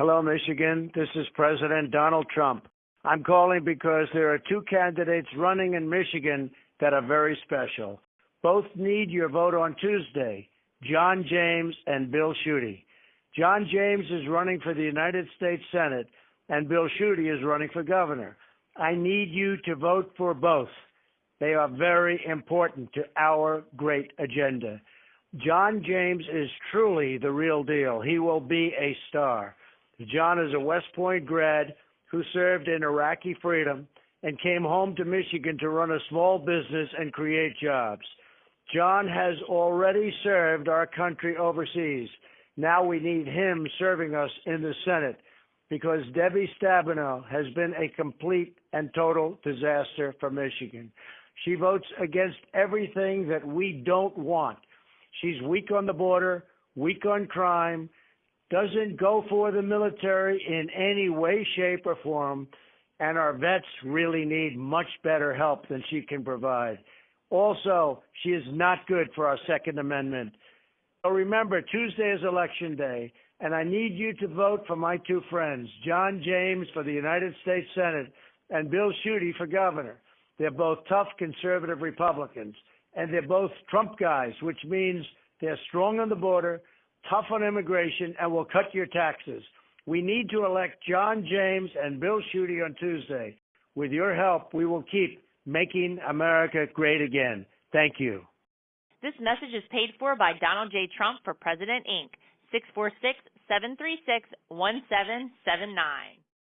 Hello, Michigan. This is President Donald Trump. I'm calling because there are two candidates running in Michigan that are very special. Both need your vote on Tuesday John James and Bill Schuette. John James is running for the United States Senate, and Bill Schuette is running for governor. I need you to vote for both. They are very important to our great agenda. John James is truly the real deal. He will be a star. John is a West Point grad who served in Iraqi freedom and came home to Michigan to run a small business and create jobs. John has already served our country overseas. Now we need him serving us in the Senate because Debbie Stabenow has been a complete and total disaster for Michigan. She votes against everything that we don't want. She's weak on the border, weak on crime, doesn't go for the military in any way, shape, or form, and our vets really need much better help than she can provide. Also, she is not good for our Second Amendment. So remember, Tuesday is Election Day, and I need you to vote for my two friends, John James for the United States Senate and Bill Schuette for governor. They're both tough conservative Republicans, and they're both Trump guys, which means they're strong on the border, tough on immigration, and will cut your taxes. We need to elect John James and Bill Schuette on Tuesday. With your help, we will keep making America great again. Thank you. This message is paid for by Donald J. Trump for President, Inc., 646 736 1779.